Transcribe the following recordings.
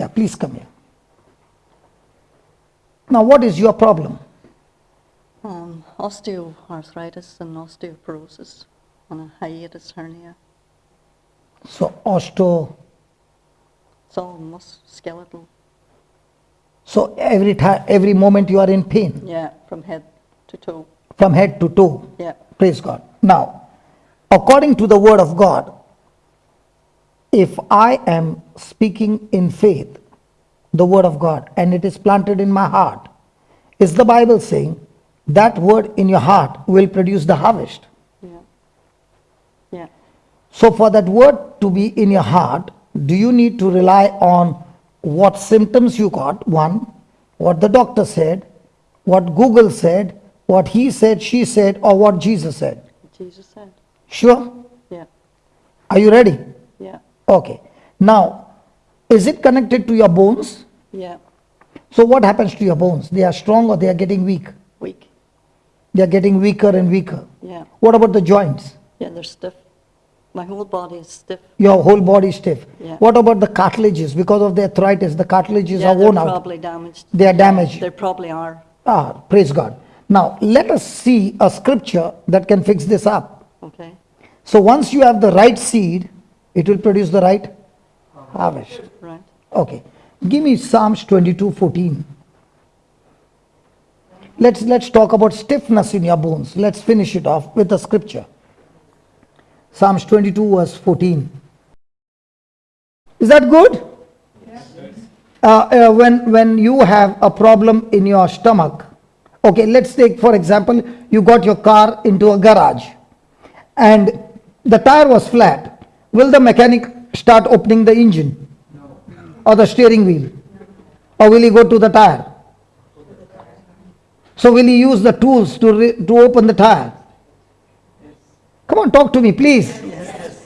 Yeah, please come here. Now, what is your problem? Um, osteoarthritis and osteoporosis and a hiatus hernia. So, osteo. It's all musculoskeletal. So, every time, every moment you are in pain Yeah, from head to toe. from head to toe. Yeah. Praise God. Now, according to the word of God, if I am speaking in faith, the word of God, and it is planted in my heart, is the Bible saying that word in your heart will produce the harvest? Yeah. Yeah. So, for that word to be in your heart, do you need to rely on what symptoms you got? One, what the doctor said, what Google said, what he said, she said, or what Jesus said? Jesus said. Sure? Yeah. Are you ready? Okay. Now, is it connected to your bones? Yeah. So, what happens to your bones? They are strong or they are getting weak? Weak. They are getting weaker and weaker. Yeah. What about the joints? Yeah, they're stiff. My whole body is stiff. Your whole body is stiff. Yeah. What about the cartilages? Because of the arthritis, the cartilages yeah, are they're worn out. probably damaged. They are damaged. They probably are. Ah, praise God. Now, let us see a scripture that can fix this up. Okay. So, once you have the right seed, it will produce the right harvest. Right. Okay. Give me Psalms 22 14. Let's, let's talk about stiffness in your bones. Let's finish it off with a scripture. Psalms 22, verse 14. Is that good? Uh, uh, when, when you have a problem in your stomach, okay, let's take for example, you got your car into a garage and the tire was flat. Will the mechanic start opening the engine? Or the steering wheel? Or will he go to the tire? So will he use the tools to, to open the tire? Come on, talk to me, please.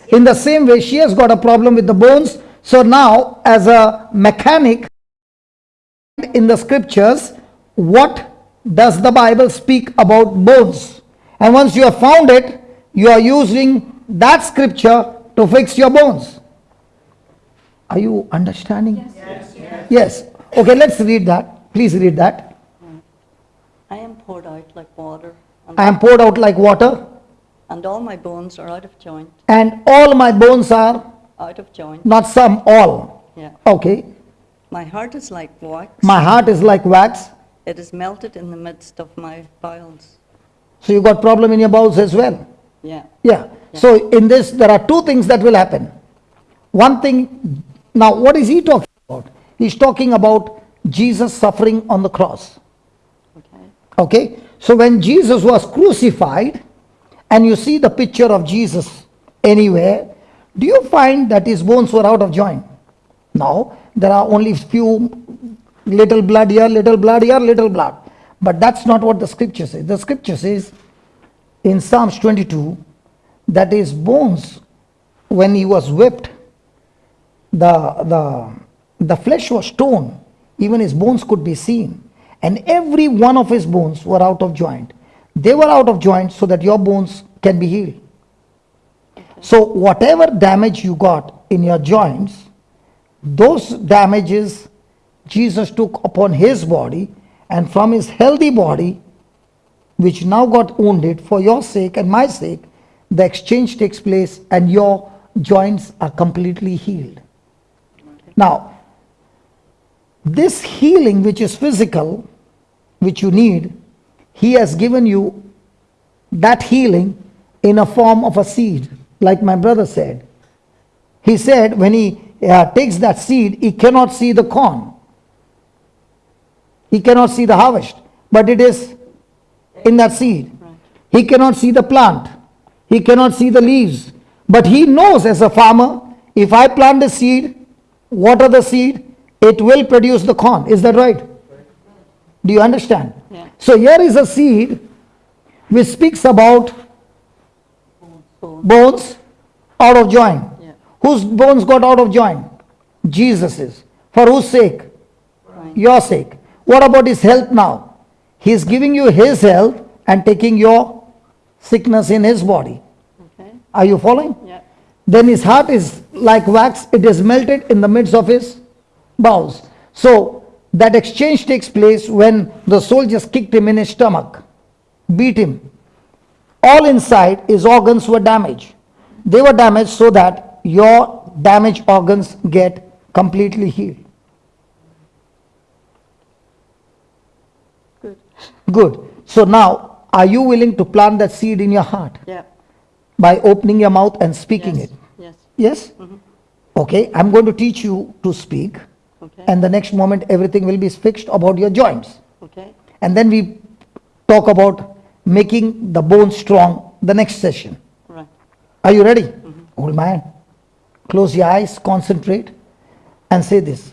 In the same way, she has got a problem with the bones. So now, as a mechanic, in the scriptures, what does the Bible speak about bones? And once you have found it, you are using that scripture to fix your bones. Are you understanding? Yes. Yes. yes. Okay, let's read that. Please read that. I am poured out like water, I am poured out like water, and all my bones are out of joint. and all my bones are Out of joint. not some, all. Yeah. Okay. My heart is like wax. My heart is like wax. It is melted in the midst of my bowels. So you got problem in your bowels as well. Yeah. Yeah. So in this, there are two things that will happen. One thing, now what is he talking about? He's talking about Jesus suffering on the cross. Okay. Okay. So when Jesus was crucified, and you see the picture of Jesus anywhere, do you find that his bones were out of joint? No. There are only few little blood here, little blood here, little blood. But that's not what the scripture says. The scripture says in Psalms 22 that his bones, when he was whipped, the, the, the flesh was torn, even his bones could be seen. And every one of his bones were out of joint. They were out of joint so that your bones can be healed. So, whatever damage you got in your joints, those damages Jesus took upon his body, and from his healthy body, which now got wounded for your sake and my sake, the exchange takes place and your joints are completely healed. Now, this healing, which is physical, which you need, he has given you that healing in a form of a seed, like my brother said. He said when he uh, takes that seed, he cannot see the corn. He cannot see the harvest, but it is in that seed. He cannot see the plant. He cannot see the leaves. But he knows as a farmer, if I plant the seed, water the seed, it will produce the corn. Is that right? Do you understand? Yeah. So here is a seed which speaks about Bone. bones out of joint. Yeah. Whose bones got out of joint? Jesus's. For whose sake? Right. Your sake. What about his health now? He is giving you his health and taking your sickness in his body. Okay. Are you following? Yeah. Then his heart is like wax, it is melted in the midst of his bowels. So that exchange takes place when the soldiers kicked him in his stomach, beat him. All inside his organs were damaged. They were damaged so that your damaged organs get completely healed. Good. Good. So now, are you willing to plant that seed in your heart Yeah. by opening your mouth and speaking yes. it? Yes. Yes? Mm-hmm. Okay, I'm going to teach you to speak, Okay. and the next moment everything will be fixed about your joints. okay. And then we talk about making the bone strong the next session. Right. Are you ready? Mm-hmm. Hold my hand. Close your eyes, concentrate, and say this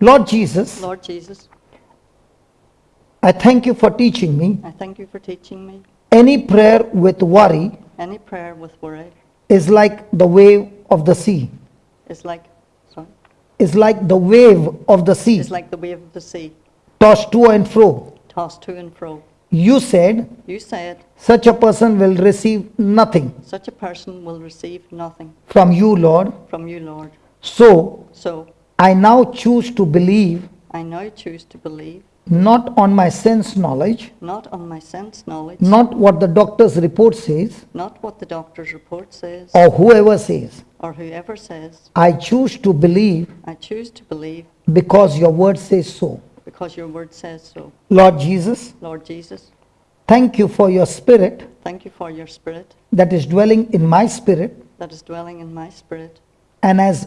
Lord Jesus, Lord Jesus, I thank you for teaching me. I thank you for teaching me. Any prayer with worry Any prayer with worry is like the wave of the sea, is like, sorry, is like the wave of the sea, is like the wave of the sea, tossed to and fro. tossed to and fro. You said, You said, such a person will receive nothing such a person will receive nothing from you, Lord. from you, Lord. So So I now choose to believe I now choose to believe, not on my sense knowledge, not on my sense knowledge, not what the doctor's report says not what the doctor's report says, or whoever says. or whoever says. I choose to believe I choose to believe because your word says so. because your word says so. Lord Jesus, Lord Jesus, thank you for your spirit thank you for your spirit that is dwelling in my spirit that is dwelling in my spirit and has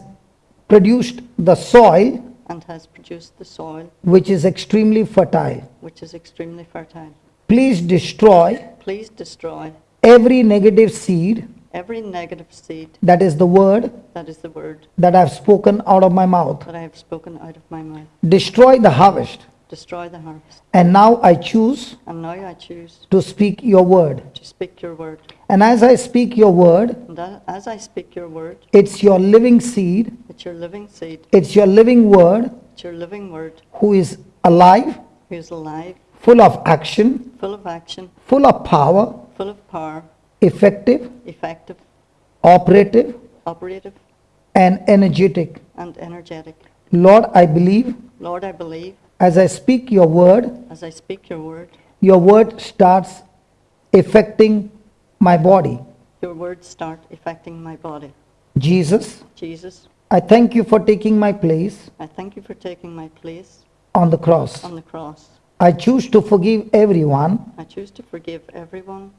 produced the soil and has produced the soil which is extremely fertile. which is extremely fertile. Please destroy Please destroy every negative seed every negative seed that is the word that is the word that I've spoken out of my mouth. that I have spoken out of my mouth. Destroy the harvest. Destroy the harvest. And now I choose And now I choose to speak your word. to speak your word. And as I speak your word, that, as I speak your word, it's your living seed, it's your living seed, it's your living word it's your living word, who is alive, who is alive, full of action, full of action, full of power, full of power, effective, effective, operative, operative, and energetic. and energetic. Lord, I believe Lord, I believe as I speak your word, as I speak your word, your word starts affecting my body. your words start affecting my body. Jesus, Jesus, I thank you for taking my place I thank you for taking my place on the cross. on the cross. I choose to forgive everyone I choose to forgive everyone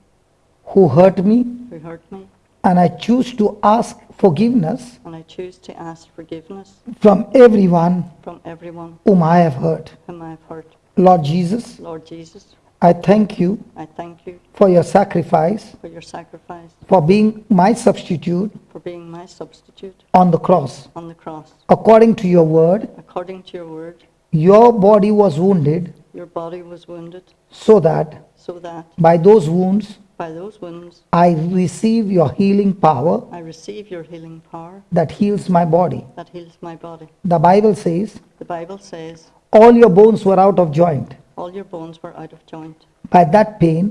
who hurt me, who hurt me, and I choose to ask forgiveness I choose to ask forgiveness from everyone from everyone whom I have hurt. whom I have hurt. Lord Jesus, Lord Jesus, I thank you I thank you for your sacrifice, for your sacrifice, for being my substitute for being my substitute on the cross. on the cross. According to your word, According to your word, your body was wounded your body was wounded so that so that by those wounds by those wounds I receive your healing power I receive your healing power that heals my body. that heals my body. The Bible says, The Bible says, all your bones were out of joint. all your bones were out of joint. By that pain,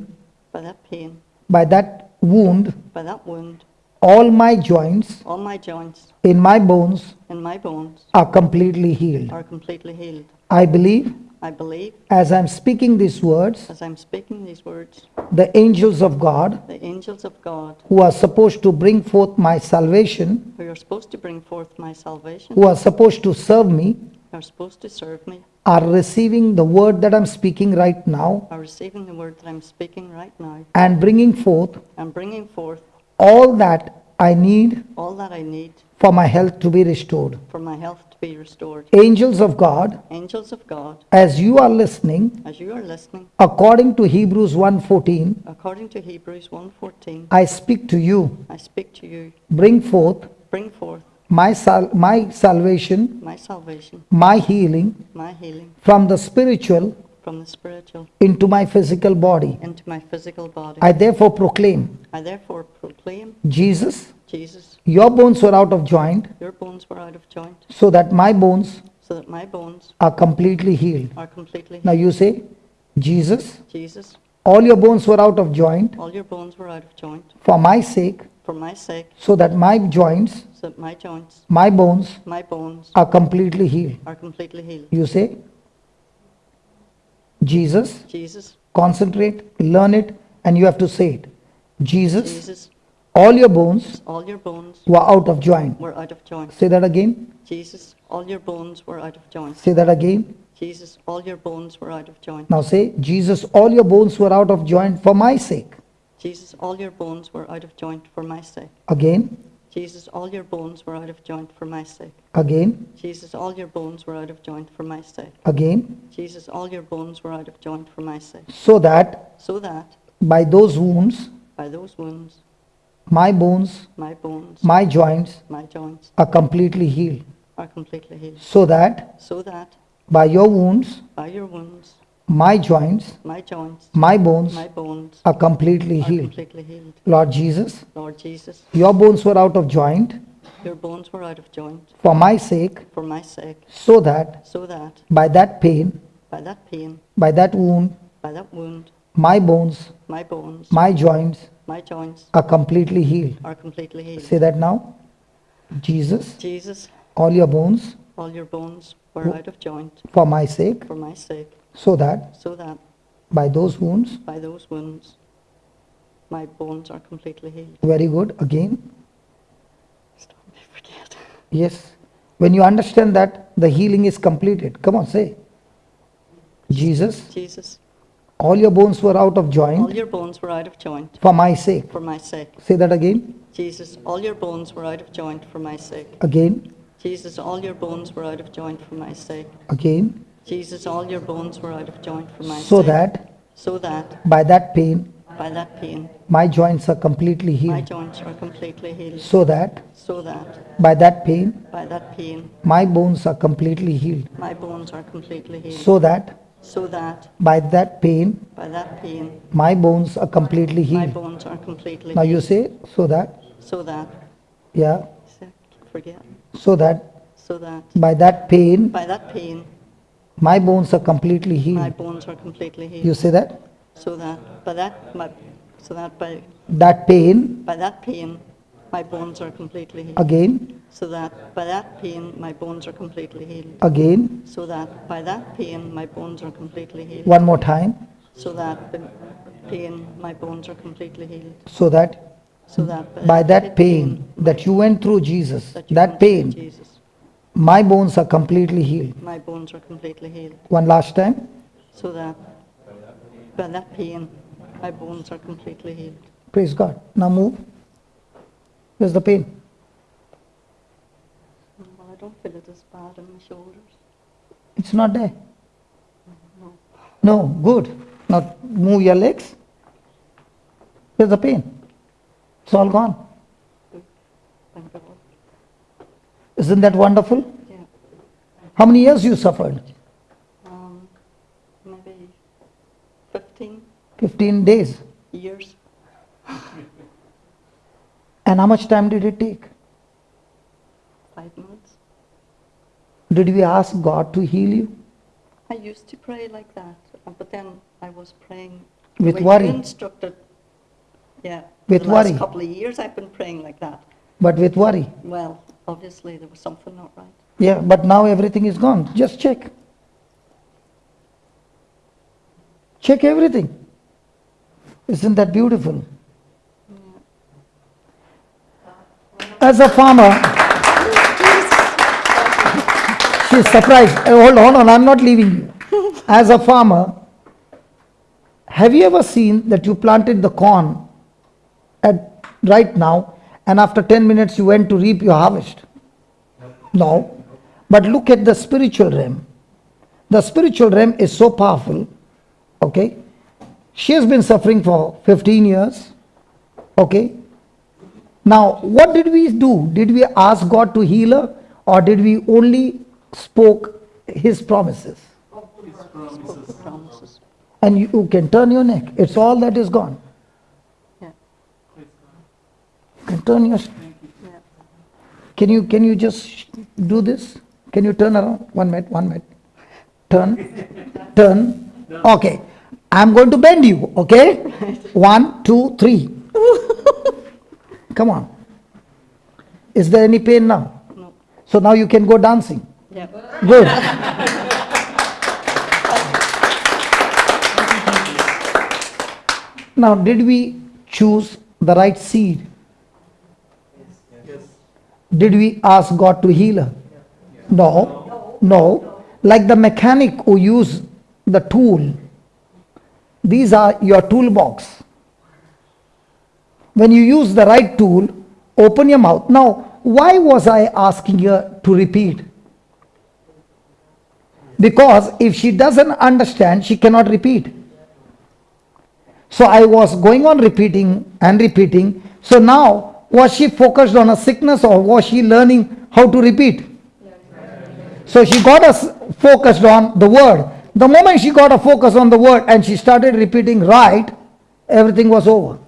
By that pain, by that wound, by that wound, all my joints all my joints in my bones in my bones are completely healed. are completely healed. I believe I believe, as I'm speaking these words, as I'm speaking these words, the angels of God the angels of God who are supposed to bring forth my salvation, who are supposed to bring forth my salvation, who are supposed to serve me, are supposed to serve me, are receiving the word that I'm speaking right now are receiving the word that I'm speaking right now and bringing forth and bringing forth all that I need all that I need for my health to be restored. for my health to be restored. Angels of God, Angels of God, as you are listening, as you are listening, according to Hebrews 1:14, according to Hebrews 1:14, I speak to you, I speak to you, bring forth bring forth my sal- my salvation, my salvation, my healing my healing from the spiritual from the spiritual into my physical body. into my physical body. I therefore proclaim, I therefore proclaim, Jesus, Jesus, your bones were out of joint your bones were out of joint, so that my bones so that my bones are completely healed. are completely Now you say, Jesus, Jesus, all your bones were out of joint all your bones were out of joint for my sake for my sake, so that my joints so that my joints, my bones my bones are completely healed. are completely healed. You say, Jesus, Jesus, concentrate, learn it, and you have to say it. Jesus, Jesus, all your bones all your bones were out of joint. were out of joint. Say that again. Jesus, all your bones were out of joint. Say that again. Jesus, all your bones were out of joint. Now say, Jesus, all your bones were out of joint for my sake. Jesus, all your bones were out of joint for my sake. Again, Jesus, all your bones were out of joint for my sake. again, Jesus, all your bones were out of joint for my sake. again, Jesus, all your bones were out of joint for my sake. so that So that by those wounds, by those wounds, my bones, my bones, my joints my joints are completely healed. are completely healed. So that So that by your wounds, by your wounds, my joints, my joints, my bones my bones are completely are healed. completely healed. Lord Jesus, Lord Jesus, your bones were out of joint your bones were out of joint for my sake, for my sake, so that so that by that pain, by that pain, by that wound, by that wound, my bones, my bones, my joints my joints are completely healed. are completely healed. Say that now. Jesus, Jesus, all your bones all your bones were out of joint for my sake, for my sake, so that so that by those wounds, by those wounds, my bones are completely healed. very good, again, Stop me forget. yes. When you understand that the healing is completed, come on, say. Jesus, Jesus, all your bones were out of joint. all your bones were out of joint for my sake. for my sake. Say that again, Jesus, all your bones were out of joint for my sake. again, Jesus, all your bones were out of joint for my sake. again, Jesus, all your bones were out of joint for my so sake. that So that by that pain, by that pain, my joints are completely healed. my joints are completely healed. So that So that by that pain, by that pain, my bones are completely healed. my bones are completely healed. So that So that by that pain, by that pain, my bones are completely healed my bones are completely Now you say, so that, So that, yeah, forget, so that so that by that pain, by that pain, my bones are completely healed. my bones are completely healed. You say that? So that by that, my, so that by, That pain, by that pain, my bones are completely healed. again, So that by that pain, my bones are completely healed. again, So that by that pain, my bones are completely healed. one more time, So that by pain, my bones are completely healed. so that So that by that pain that you went through, Jesus, that that pain, Jesus, my bones are completely healed. my bones are completely healed. One last time, So that by that pain, my bones are completely healed. praise God. Now move. Where's the pain? Well, I don't feel it as bad in my shoulders. It's not there. No. No, good. Now move your legs. Where's the pain? It's all gone. Thank God. Isn't that wonderful? Yeah. How many years you suffered? Um, maybe 15 15 days. years. And how much time did it take? Five months. Did we ask God to heal you? I used to pray like that, uh, but then I was praying With worry. Instructed. Yeah. With the last worry. couple of years, I've been praying like that. But with worry. Well, obviously there was something not right. Yeah, but now everything is gone. Just check. Check everything. Isn't that beautiful? As a farmer, she's surprised. Uh, hold on, hold on, I'm not leaving you. As a farmer, have you ever seen that you planted the corn at right now and after 10 minutes you went to reap your harvest? No. But look at the spiritual realm. The spiritual realm is so powerful. Okay. She has been suffering for 15 years. Okay. Now, what did we do? Did we ask God to heal her or did we only spoke his promises? The promises. And you, you can turn your neck. It's all that is gone. Yeah. Turn your Can you can you just do this? Can you turn around? One minute, one minute. Turn, turn. Okay. I'm going to bend you, okay? One, two, three. Come on. Is there any pain now? No. So now you can go dancing. Yeah. Good. now, did we choose the right seed? Did we ask God to heal her? No. No. Like the mechanic who use the tool. These are your toolbox. When you use the right tool, open your mouth. Now, why was I asking her to repeat? Because if she doesn't understand, she cannot repeat. So I was going on repeating and repeating. So now, was she focused on a sickness or was she learning how to repeat? So she got us focused on the word. The moment she got a focus on the word and she started repeating right, everything was over.